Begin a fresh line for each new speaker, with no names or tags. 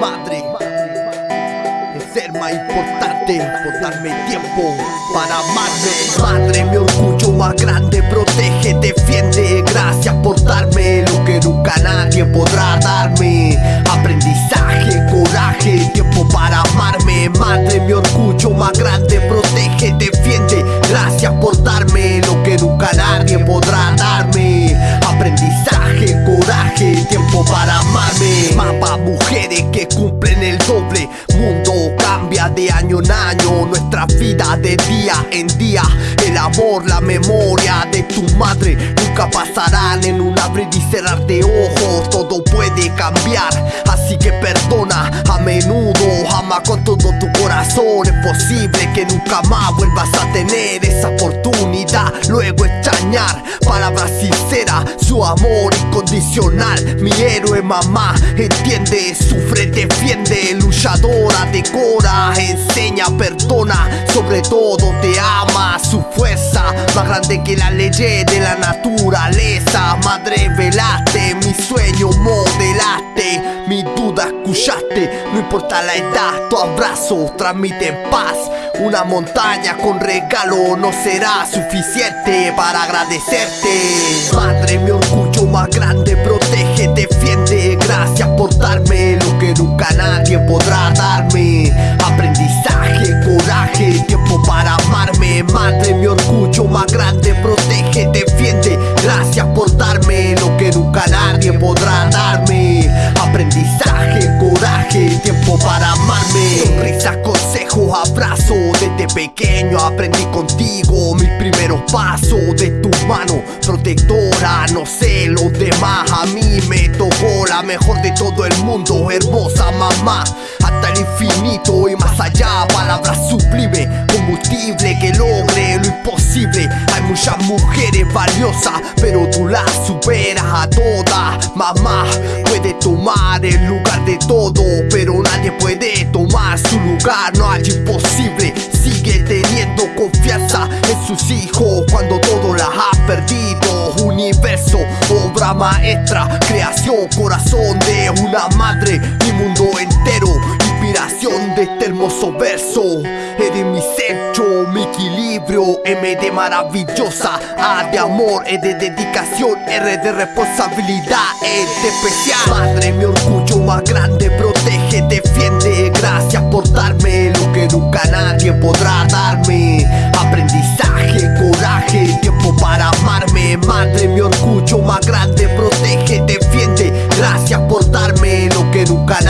madre. Ser más importante por darme tiempo para amarme. Madre, mi orgullo más grande protege, defiende. Gracias por darme lo que nunca nadie podrá darme. Aprendizaje, coraje, tiempo para amarme. Madre, mi orgullo más grande protege, defiende. Gracias por darme lo que nunca nadie podrá darme. Aprendizaje, coraje, tiempo para amarme mujeres que cumplen el doble. Mundo cambia de año en año Nuestra vida de día en día. El amor, la memoria de tu madre Nunca pasarán en un abrir y cerrar de ojos Todo puede cambiar, así que perdona. A menudo, ama con todo tu corazón. Es posible que nunca más vuelvas a tener esa oportunidad. Luego extrañar, palabras sinceras Su amor incondicional. Mi héroe mamá, entiende, sufre, defiende. Luchadora, decora, enseña, perdona. Sobre todo te ama, su fuerza Más grande que la ley de la naturaleza. Madre, velaste, mi sueño modelaste. Mi duda escuchaste, no importa la edad Tu abrazo transmite paz Una montaña con regalo no será suficiente para agradecerte. Madre, mi orgullo más grande protege, defiende. Gracias por darme lo que nunca nadie podrá darme. Aprendizaje, coraje, tiempo para amarme. Madre, mi orgullo más grande protege, consejos, abrazo. Desde pequeño aprendí contigo Mis primeros pasos. De tu mano protectora No sé los demás, a mí me tocó. La mejor de todo el mundo Hermosa mamá, hasta el infinito y más allá Palabras sublime, combustible que logre lo imposible. Hay muchas mujeres valiosas, pero tú las superas a todas Mamá tomar el lugar de todo, pero nadie puede tomar su lugar No hay imposible, sigue teniendo confianza en sus hijos cuando todo las ha perdido. Universo, obra maestra, creación, corazón de una madre, mi mundo entero. Inspiración de este hermoso verso mi centro, mi equilibrio M de maravillosa, A de amor, E de dedicación R de responsabilidad, E de especial. Madre, mi orgullo más grande, protege, defiende Gracias por darme lo que nunca nadie podrá darme. Aprendizaje, coraje, tiempo para amarme. Madre, mi orgullo más grande, protege, defiende Gracias por darme lo que nunca nadie